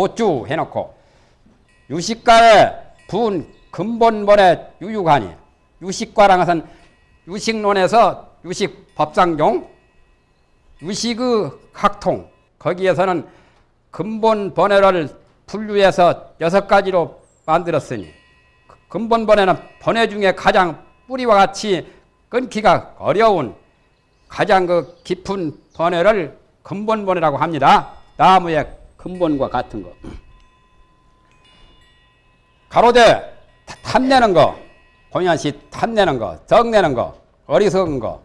보주 해놓고 유식가의 분 근본본의 유유관이 유식과라는 것은 유식론에서 유식 법상종 유식의 학통 거기에서는 근본 번외를 분류해서 여섯 가지로 만들었으니 근본 번외는 번외 중에 가장 뿌리와 같이 끊기가 어려운 가장 그 깊은 번외를 근본 번외라고 합니다. 나무의 근본과 같은 거. 가로대 탐내는 거, 공연시 탐내는 거, 적내는 거, 어리석은 거,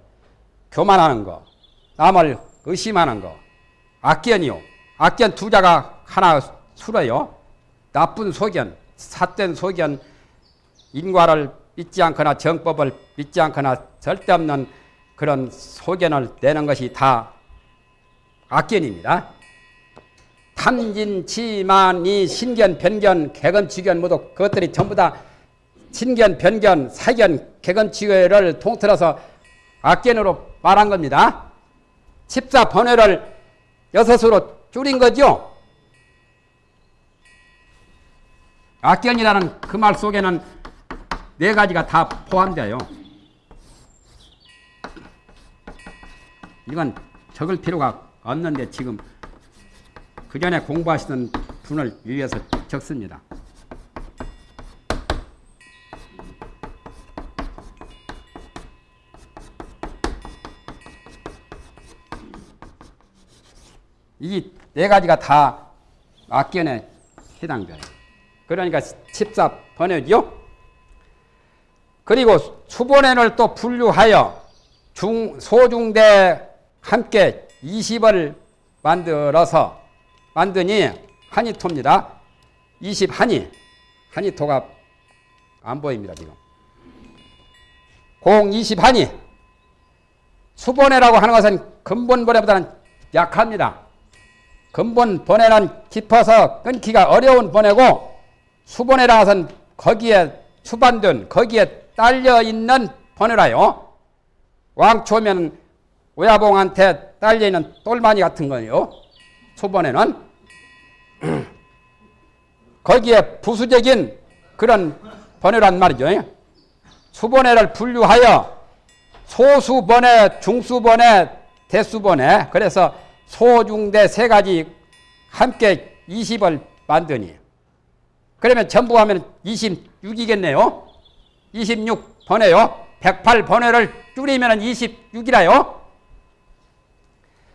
교만하는 거, 남을 의심하는 거, 악견이요. 악견 두 자가 하나 술어요. 나쁜 소견, 삿된 소견, 인과를 믿지 않거나 정법을 믿지 않거나 절대 없는 그런 소견을 내는 것이 다 악견입니다. 탐진, 치만이, 신견, 변견, 개건, 지견 모두 그것들이 전부 다 신견, 변견, 사견, 개건, 지견을 통틀어서 악견으로 말한 겁니다. 14번외를 여섯으로 줄인 거죠. 악견이라는 그 말 속에는 네 가지가 다 포함돼요. 이건 적을 필요가 없는데 지금 그 전에 공부하시던 분을 위해서 적습니다. 이 네 가지가 다 악견에 해당돼요. 그러니까 14번역이요. 그리고 수본회를 또 분류하여 중, 소중대 함께 20을 만들어서 만드니 한이토입니다. 20 한이. 한이토가 안 보입니다, 지금. 공 20 한이. 수본회라고 하는 것은 근본본회보다는 약합니다. 근본 번외는 깊어서 끊기가 어려운 번외고 수번외라 것은 거기에 수반된 거기에 딸려 있는 번외라요. 왕초면 오야봉한테 딸려 있는 똘마니 같은 거예요. 수번외는 거기에 부수적인 그런 번외란 말이죠. 수번외를 분류하여 소수번외, 중수번외, 대수번외 그래서 소중대 세 가지 함께 20을 만드니 그러면 전부 하면 26이겠네요. 26번에요. 108번회를 줄이면 26이라요.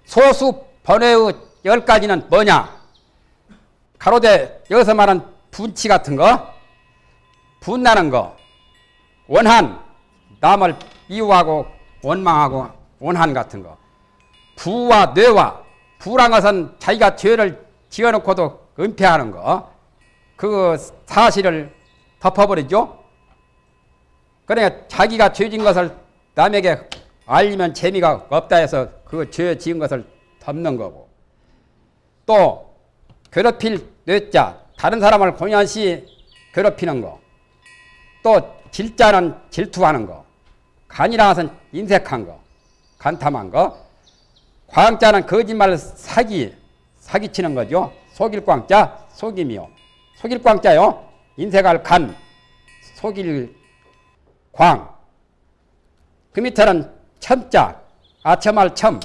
소수 번회의 10가지는 뭐냐? 가로대 여기서 말하는 분치 같은 거, 분나는 거, 원한, 남을 미워하고 원망하고 원한 같은 거, 부와 뇌와 부란 것은 자기가 죄를 지어놓고도 은폐하는 거. 그 사실을 덮어버리죠. 그러니까 자기가 죄진 것을 남에게 알리면 재미가 없다 해서 그 죄 지은 것을 덮는 거고. 또 괴롭힐 뇌자, 다른 사람을 공연시 괴롭히는 거. 또 질자는 질투하는 거. 간이라 것은 인색한 거. 간탐한 거. 광자는 거짓말 사기, 사기치는 거죠. 속일 광자, 속임이요. 속일 광자요. 인색할 간, 속일 광. 그 밑에는 첨자, 아첨할 첨.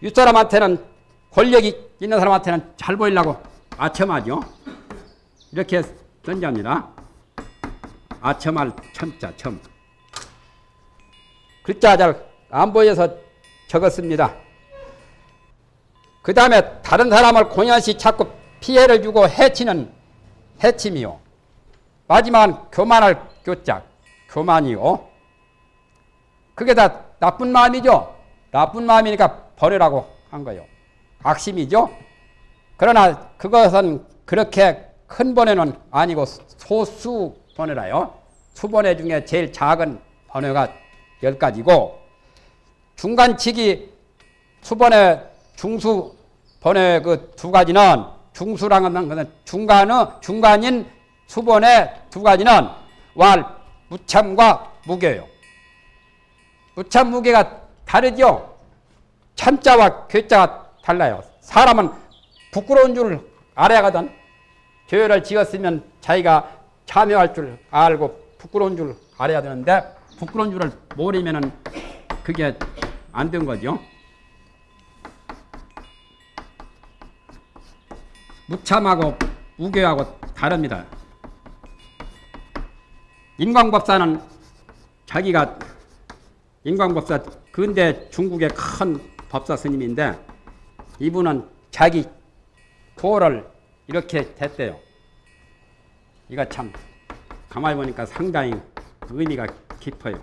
윗사람한테는 권력이 있는 사람한테는 잘 보이려고 아첨하죠. 이렇게 던지합니다. 아첨할 첨자, 첨. 글자 잘 안 보여서 적었습니다. 그 다음에 다른 사람을 공연시 자꾸 피해를 주고 해치는 해침이요. 마지막은 교만할 교짝, 교만이요. 그게 다 나쁜 마음이죠. 나쁜 마음이니까 버리라고 한 거예요. 악심이죠. 그러나 그것은 그렇게 큰 번외는 아니고 소수 번외라요. 수번외 중에 제일 작은 번외가 열 가지고 중간치기 수번에 중수 번의 그두 가지는 중수라는 것은 중간의 중간인 수번의 두 가지는 왈 무참과 무게요. 무참 무게가 다르죠. 참자와 괴자가 달라요. 사람은 부끄러운 줄 알아야거든. 교회를 지었으면 자기가 참여할 줄 알고 부끄러운 줄 알아야 되는데 부끄러운 줄을 모르면은 그게 안 된 거죠. 무참하고 우교하고 다릅니다. 인광법사는 자기가 인광법사 근대 중국의 큰 법사 스님인데 이분은 자기 도를 이렇게 했대요. 이거 참 가만히 보니까 상당히 의미가 깊어요.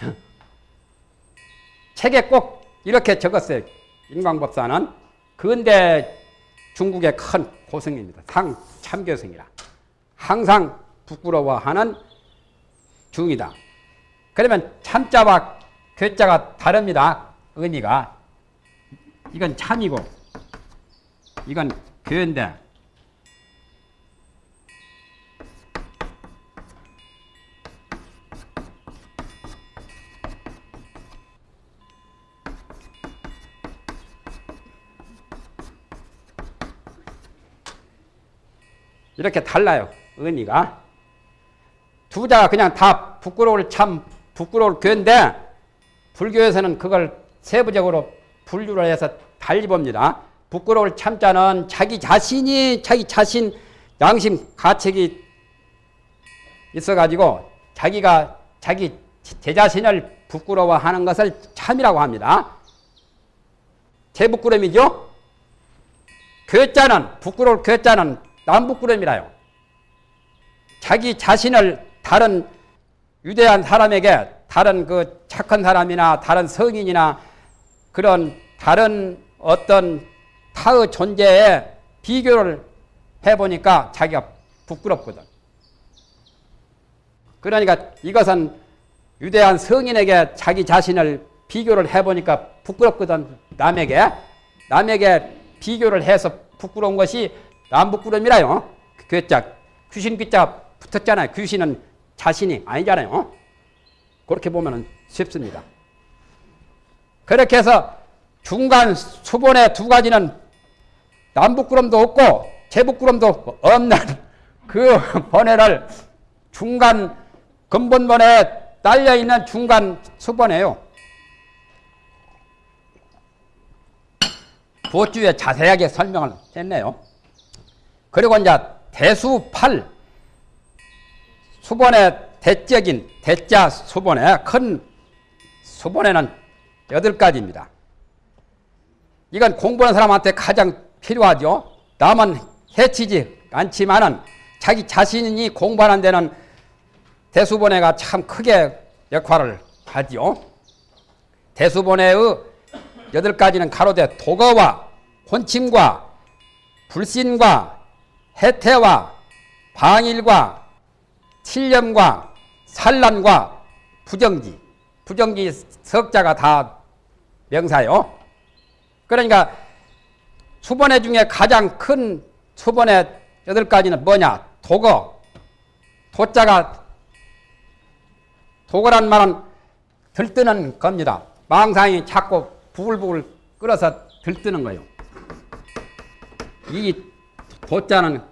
책에 꼭 이렇게 적었어요. 인광법사는 근대 중국의 큰 고승입니다. 상 참교승이라. 항상 부끄러워하는 중이다. 그러면 참자와 괴자가 다릅니다. 의미가. 이건 참이고 이건 괴인데 이렇게 달라요. 의미가. 두 자가 그냥 다 부끄러울 참 부끄러울 괴인데 불교에서는 그걸 세부적으로 분류를 해서 달리 봅니다. 부끄러울 참자는 자기 자신이 자기 자신 양심 가책이 있어가지고 자기가 자기 제 자신을 부끄러워하는 것을 참이라고 합니다. 제 부끄러움이죠. 괴자는 부끄러울 괴자는 남부끄러움이라요. 자기 자신을 다른 유대한 사람에게 다른 그 착한 사람이나 다른 성인이나 그런 다른 어떤 타의 존재에 비교를 해보니까 자기가 부끄럽거든. 그러니까 이것은 유대한 성인에게 자기 자신을 비교를 해보니까 부끄럽거든. 남에게. 남에게 비교를 해서 부끄러운 것이 남부끄러움이라요. 괴짜, 귀신 귀자 붙었잖아요. 귀신은 자신이 아니잖아요. 그렇게 보면 쉽습니다. 그렇게 해서 중간 수본의 두 가지는 남부끄럼도 없고 제부끄럼도 없는 그 번외를 중간 근본본에 딸려 있는 중간 수본이에요. 보주에 자세하게 설명을 했네요. 그리고 이제 대수 8 수본의 대적인 대자 수본의 큰 수본에는 여덟 가지입니다. 이건 공부하는 사람한테 가장 필요하죠. 남은 해치지 않지만은 자기 자신이 공부하는 데는 대수본회가 참 크게 역할을 하지요. 대수본회의 여덟 가지는 가로되 도거와 혼침과 불신과 해태와 방일과 칠념과 산란과 부정지, 부정지 석자가 다 명사요. 그러니까 수번회 중에 가장 큰 수번회 여덟 가지는 뭐냐? 도거. 도자가 도거란 말은 들뜨는 겁니다. 망상이 자꾸 부글부글 끓어서 들뜨는 거예요. 이 도자는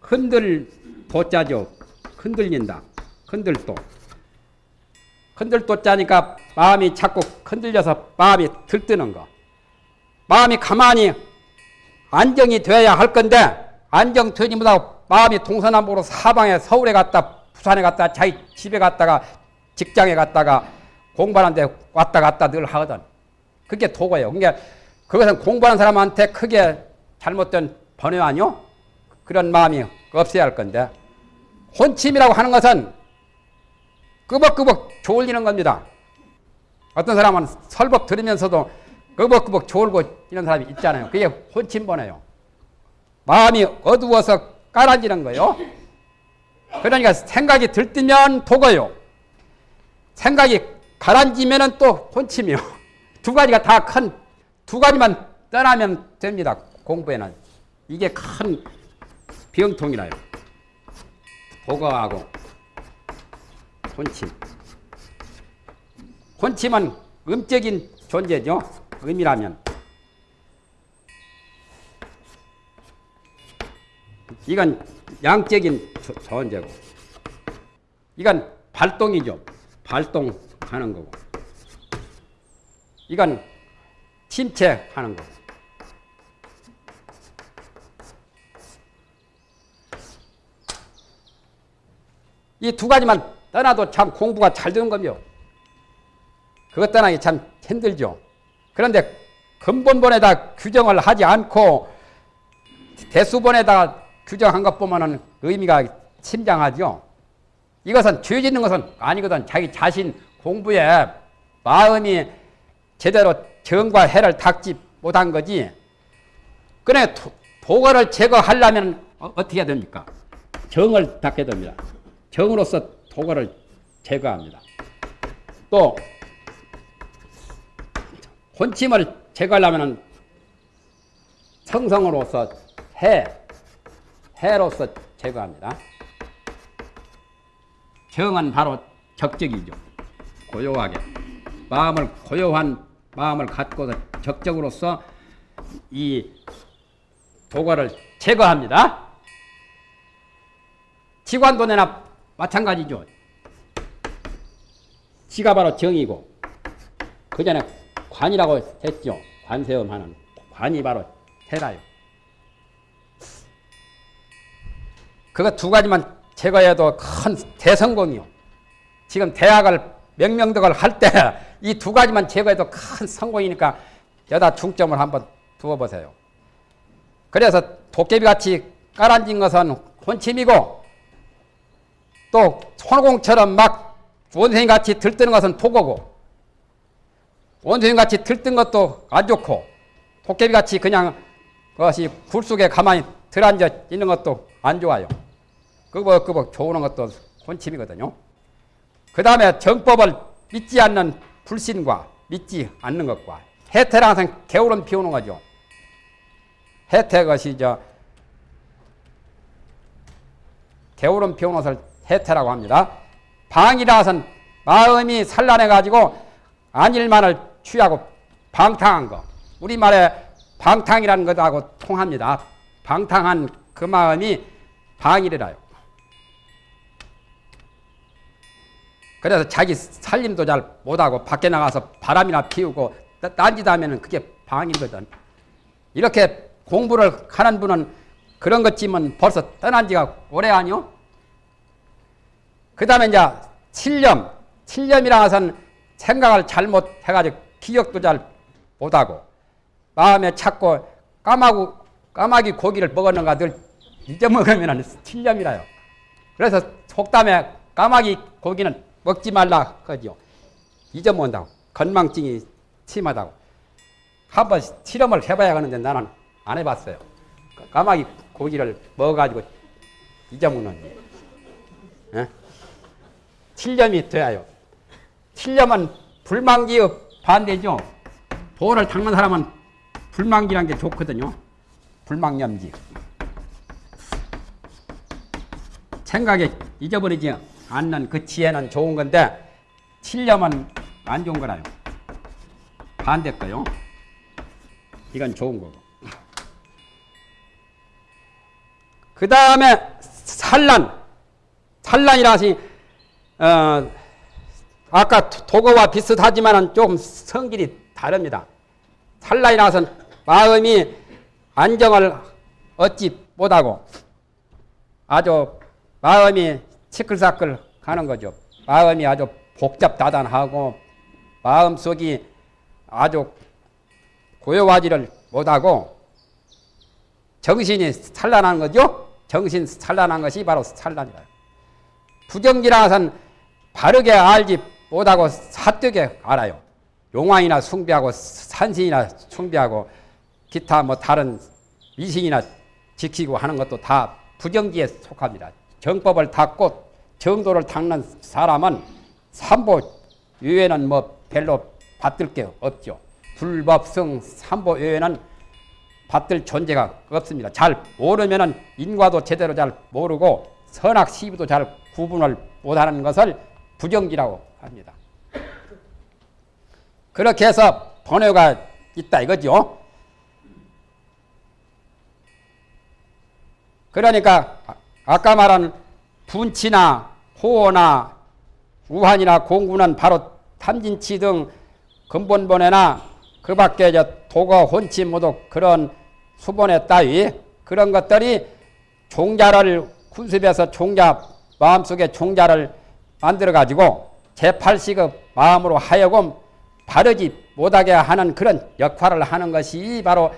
흔들 도자죠. 흔들린다. 흔들도. 흔들도 짜니까 마음이 자꾸 흔들려서 마음이 들뜨는 거. 마음이 가만히 안정이 되어야 할 건데 안정 되지 못하고 마음이 동서남북으로 사방에 서울에 갔다 부산에 갔다 자기 집에 갔다가 직장에 갔다가 공부하는데 왔다 갔다 늘 하거든. 그게 도고예요. 그러니까 그것은 공부하는 사람한테 크게 잘못된 번외 아니요? 그런 마음이 없어야 할 건데 혼침이라고 하는 것은 끄벅끄벅 졸리는 겁니다. 어떤 사람은 설법 들으면서도 끄벅끄벅 졸고 이런 사람이 있잖아요. 그게 혼침번예요. 마음이 어두워서 깔아지는 거예요. 그러니까 생각이 들뜨면 도고요. 생각이 가라앉으면 또 혼침이요. 두 가지가 다 큰, 두 가지만 떠나면 됩니다. 공부에는. 이게 큰 병통이라요. 보거하고 혼침. 혼침은 음적인 존재죠. 음이라면. 이건 양적인 조- 존재고. 이건 발동이죠. 발동하는 거고. 이건 침체하는 거고. 이 두 가지만 떠나도 참 공부가 잘 되는 거며 그것 떠나기 참 힘들죠. 그런데 근본본에다 규정을 하지 않고 대수본에다가 규정한 것 보면은 의미가 침장하죠. 이것은 죄 짓는 것은 아니거든. 자기 자신 공부에 마음이 제대로 정과 해를 닦지 못한 거지. 그래 도- 도거를 제거하려면 어, 어떻게 해야 됩니까? 정을 닦게 됩니다. 정으로서 도거를 제거합니다. 또 혼침을 제거하려면 성성으로서 해, 해로서 제거합니다. 정은 바로 적적이죠. 고요하게. 마음을 고요한 마음을 갖고서 적적으로서 이 도거를 제거합니다. 지관도내나 마찬가지죠. 지가 바로 정이고 그 전에 관이라고 했죠. 관세음하는 관이 바로 해라요. 그거 두 가지만 제거해도 큰 대성공이요. 지금 대학을 명명덕을 할 때 이 두 가지만 제거해도 큰 성공이니까 여다 중점을 한번 두어 보세요. 그래서 도깨비 같이 깔아진 것은 혼침이고 또 손공처럼 막 원생이 같이 들뜨는 것은 토고고 원생이 같이 들뜬 것도 안 좋고 도깨비 같이 그냥 그것이 굴 속에 가만히 들어앉아 있는 것도 안 좋아요. 그거 좋은 것도 혼침이거든요. 그 다음에 정법을 믿지 않는 불신과 믿지 않는 것과 해태랑 항상 게으름 피우는 거죠. 해태 것이 저 게으름 피우는 것을 해태라고 합니다. 방이라서는 마음이 산란해 가지고 안일만을 취하고 방탕한 거. 우리말에 방탕이라는 것하고 통합니다. 방탕한 그 마음이 방일이라요. 그래서 자기 살림도 잘 못하고 밖에 나가서 바람이나 피우고 딴짓 하면 그게 방이거든. 이렇게 공부를 하는 분은 그런 것쯤은 벌써 떠난 지가 오래 아니요? 그 다음에 이제 칠념. 칠념이라 것은 생각을 잘못해가지고 기억도 잘 못하고 마음에 찾고 까마고, 까마귀 고기를 먹었는가 늘 잊어먹으면 칠념이라요. 그래서 속담에 까마귀 고기는 먹지 말라 하죠. 잊어먹는다고. 건망증이 심하다고. 한번 실험을 해봐야 하는데 나는 안 해봤어요. 까마귀 고기를 먹어가지고 잊어먹는. 예? 칠념이 돼야요. 칠념은 불망기의 반대죠. 도를 닦는 사람은 불망기란 게 좋거든요. 불망념지. 생각에 잊어버리지 않는 그 지혜는 좋은 건데 칠념은 안 좋은 거라요. 반대 거요. 이건 좋은 거고. 그 다음에 산란. 산란이라시 어, 아까 도거와 비슷하지만 좀 성질이 다릅니다. 산란이라서는 마음이 안정을 얻지 못하고 아주 마음이 시끌사끌 하는 거죠. 마음이 아주 복잡다단하고 마음속이 아주 고요하지를 못하고 정신이 산란한 거죠. 정신 산란한 것이 바로 산란이다. 부정기라서는 바르게 알지 못하고 사뜨게 알아요. 용왕이나 숭배하고 산신이나 숭배하고 기타 뭐 다른 미신이나 지키고 하는 것도 다 부정기에 속합니다. 정법을 닦고 정도를 닦는 사람은 삼보 외에는 뭐 별로 받들 게 없죠. 불법성 삼보 외에는 받들 존재가 없습니다. 잘 모르면은 인과도 제대로 잘 모르고 선악 시비도 잘 구분을 못하는 것을 부정기라고 합니다. 그렇게 해서 번뇌가 있다 이거죠. 그러니까 아까 말한 분치나 호어나 우환이나 공구는 바로 탐진치 등 근본본에나 그 밖에 저 도거 혼치 모두 그런 수본에 따위 그런 것들이 종자를 군습해서 종자 마음속에 종자를 만들어 가지고 제8시급 마음으로 하여금 바르지 못하게 하는 그런 역할을 하는 것이 바로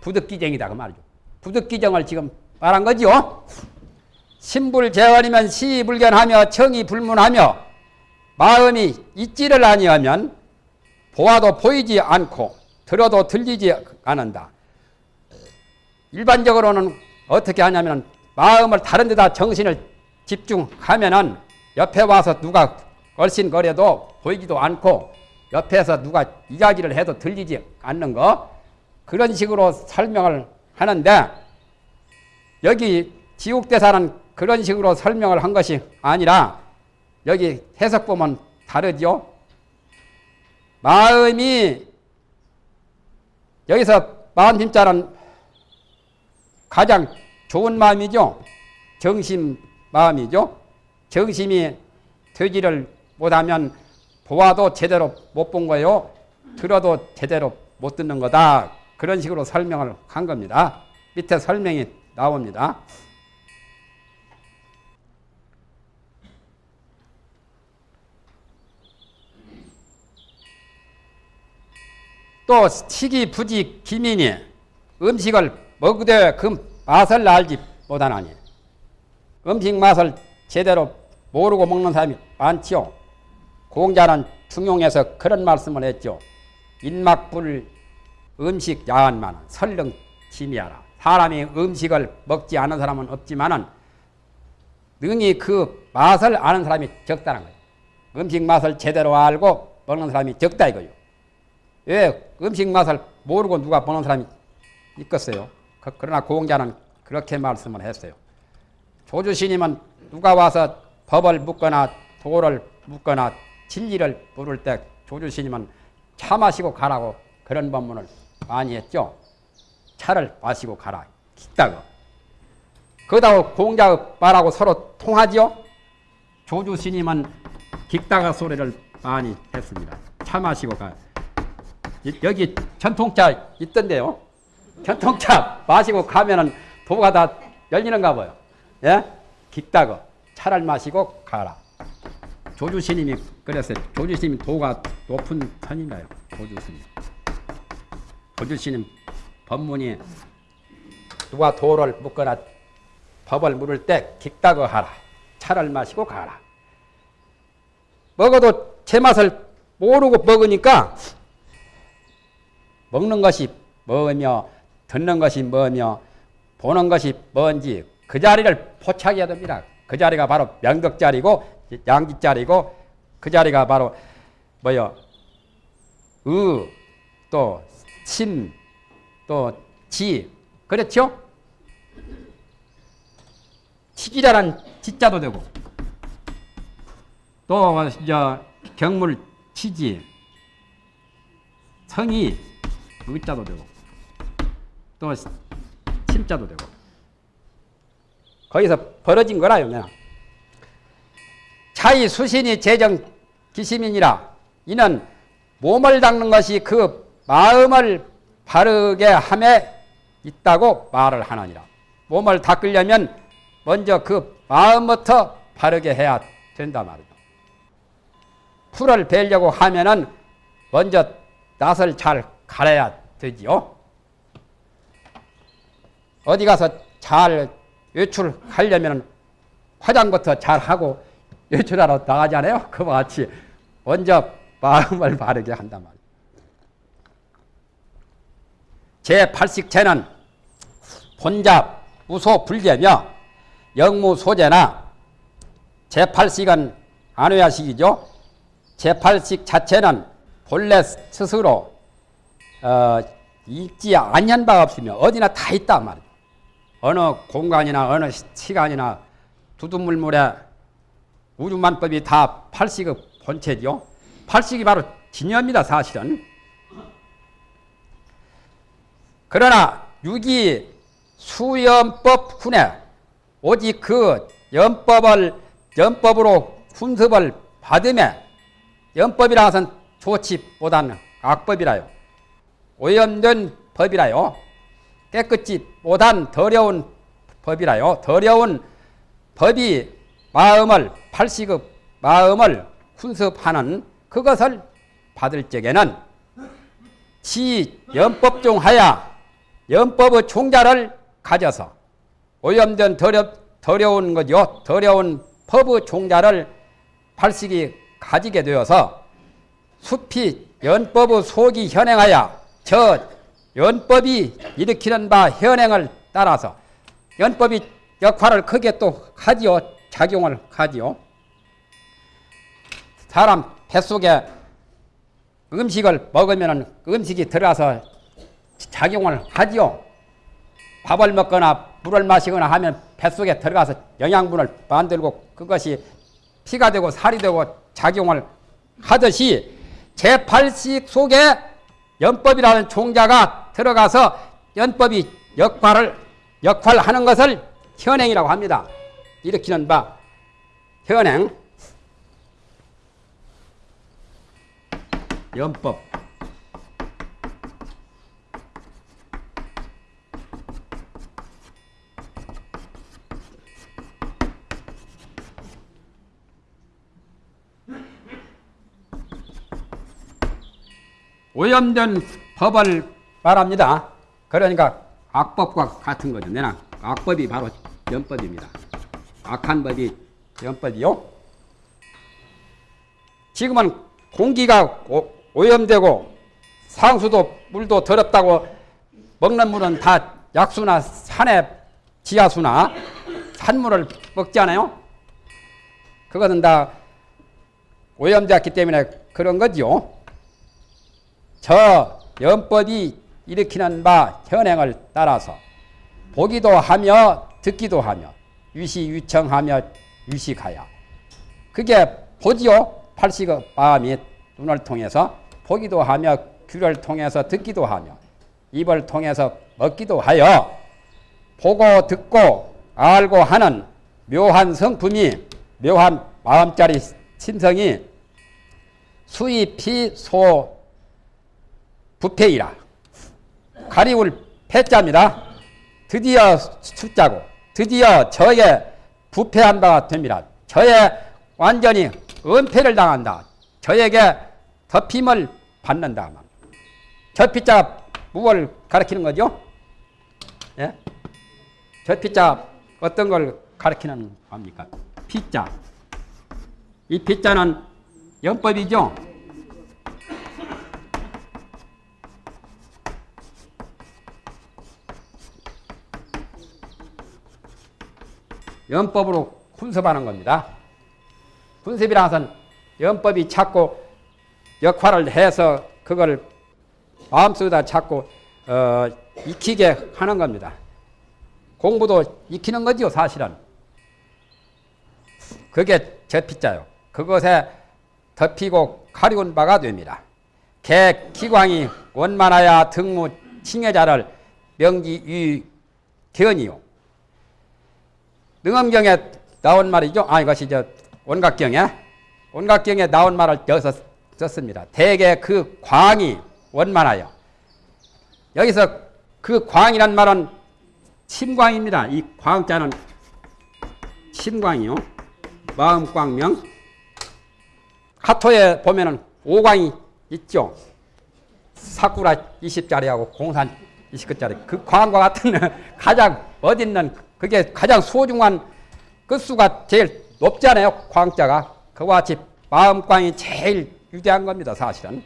부득기정이다 그 말이죠. 부득기정을 지금 말한 거죠. 신불재원이면 시불견하며 청이 불문하며 마음이 있지를 아니하면 보아도 보이지 않고 들어도 들리지 않는다. 일반적으로는 어떻게 하냐면 마음을 다른 데다 정신을 집중하면은 옆에 와서 누가 얼씬거려도 보이지도 않고 옆에서 누가 이야기를 해도 들리지 않는 거 그런 식으로 설명을 하는데 여기 지옥대사는 그런 식으로 설명을 한 것이 아니라 여기 해석 보면 다르죠. 마음이 여기서 마음 힘자는 가장 좋은 마음이죠. 정심 마음이죠. 정심이 되지를 못하면 보아도 제대로 못 본 거요. 들어도 제대로 못 듣는 거다. 그런 식으로 설명을 한 겁니다. 밑에 설명이 나옵니다. 또 시기 부지 기민이 음식을 먹되 그 맛을 알지 못하나니 음식 맛을 제대로 모르고 먹는 사람이 많지요. 공자는 중용에서 그런 말씀을 했죠. 인막불 음식 야한만 설령 지미하라. 사람이 음식을 먹지 않은 사람은 없지만은 능히 그 맛을 아는 사람이 적다는 거예요. 음식 맛을 제대로 알고 먹는 사람이 적다 이거요. 왜 음식 맛을 모르고 누가 보는 사람이 있겠어요? 그, 그러나 공자는 그렇게 말씀을 했어요. 조주스님은 누가 와서 법을 묻거나 도를 묻거나 진리를 물을 때 조주스님은 차 마시고 가라고 그런 법문을 많이 했죠. 차를 마시고 가라. 기다고. 그다음 공자 말하고 서로 통하지요. 조주스님은 깃다가 소리를 많이 했습니다. 차 마시고 가. 여기 전통차 있던데요. 전통차 마시고 가면은 도가 다 열리는가 봐요. 예? 깃다거 차를 마시고 가라. 조주스님이 그랬어요. 조주스님이 도가 높은 편인가요? 조주스님. 조주스님 법문이 누가 도를 묻거나 법을 물을 때 깃다거 하라. 차를 마시고 가라. 먹어도 제 맛을 모르고 먹으니까 먹는 것이 뭐며 듣는 것이 뭐며 보는 것이 뭔지 그 자리를 포착해야 됩니다. 그 자리가 바로 명덕 자리고 양지 자리고 그 자리가 바로 뭐요? 의, 또 심, 또 지. 그렇죠? 치기라는 지자도 되고 또저 경물 치지 성이 의자도 되고 또 심자도 되고 거기서 벌어진 거라요 그냥. 차이 수신이 재정 기심이니라. 이는 몸을 닦는 것이 그 마음을 바르게 함에 있다고 말을 하느니라. 몸을 닦으려면 먼저 그 마음부터 바르게 해야 된다 말이죠. 풀을 베려고 하면은 먼저 낯을 잘 가려야 되지요. 어디 가서 잘 외출하려면 화장부터 잘 하고 외출하러 나가잖아요. 그와 같이 먼저 마음을 바르게 한단 말이에요. 제8식체는 본잡, 우소, 불제며 영무, 소제나 제8식은 안외야식이죠. 제8식 자체는 본래 스스로 어, 있지 않는 바 없으며 어디나 다 있단 말이에요. 어느 공간이나 어느 시간이나 두두물물에 우주만법이 다 팔식의 본체죠. 팔식이 바로 진여입니다, 사실은. 그러나 유기 수연법 훈에 오직 그 연법을 연법으로 훈습을 받음에 연법이라 좋지 못한 악법이라요. 오염된 법이라요. 깨끗이 못한 더러운 법이라요. 더러운 법이 마음을 팔식의 마음을 훈습하는 그것을 받을 적에는 지 연법 중 하야 연법의 종자를 가져서 오염된 더러, 더러운 거죠. 더러운 법의 종자를 팔식이 가지게 되어서 숲이 연법의 속이 현행하여 저 연법이 일으키는 바 현행을 따라서 연법이 역할을 크게 또 하지요. 작용을 하지요. 사람 뱃속에 음식을 먹으면 음식이 들어가서 작용을 하지요. 밥을 먹거나 물을 마시거나 하면 뱃속에 들어가서 영양분을 만들고 그것이 피가 되고 살이 되고 작용을 하듯이 제8식 속에 연법이라는 종자가 들어가서 연법이 역할을 역할하는 것을 현행이라고 합니다. 일으키는 바. 현행. 연법 오염된 법을 말합니다. 그러니까 악법과 같은 거죠. 내나 악법이 바로 연법입니다. 악한 법이 연법이요. 지금은 공기가 오, 염되고 상수도 물도 더럽다고 먹는 물은 다 약수나 산의 지하수나 산물을 먹지 않아요? 그것은 다 오염되었기 때문에 그런 거지요. 저 연법이 일으키는 바 현행을 따라서 보기도 하며 듣기도 하며 유시유청하며 유식하여 그게 보지요. 팔식의 마음이 눈을 통해서 보기도 하며 귀를 통해서 듣기도 하며 입을 통해서 먹기도 하여 보고 듣고 알고 하는 묘한 성품이 묘한 마음자리 심성이 수입히 소 부패이라 가리울 패자입니다. 드디어 숫자고 드디어 저에 부패한 바가 됩니다. 저에 완전히 은폐를 당한다. 저에게 덮임을 받는다. 저 피자 무엇을 가리키는 거죠? 예? 저 피자 어떤 걸 가리키는 겁니까? 피자. 이 피자는 연법이죠? 연법으로 훈습하는 겁니다. 것은 연법이 자꾸 역할을 해서 그걸 마음속에다 자꾸 어, 익히게 하는 겁니다. 공부도 익히는 거죠, 사실은. 그게 제피자요. 그것에 덮이고 가리운 바가 됩니다. 개 기광이 원만하야 등무 칭해자를 명기 유 견이요. 능엄경에 나온 말이죠. 아, 이것이 저 원각경에 원각경에 나온 말을 여기서 썼습니다. 대개 그 광이 원만하여 여기서 그 광이란 말은 침광입니다. 이 광자는 침광이요. 마음광명. 하토에 보면은 오광이 있죠. 사쿠라 20짜리하고 공산 20짜리. 그 광과 같은 가장 어딨는 그게 가장 소중한 끝수가 제일 높잖아요. 광자가. 그와 같이 마음광이 제일 유대한 겁니다. 사실은.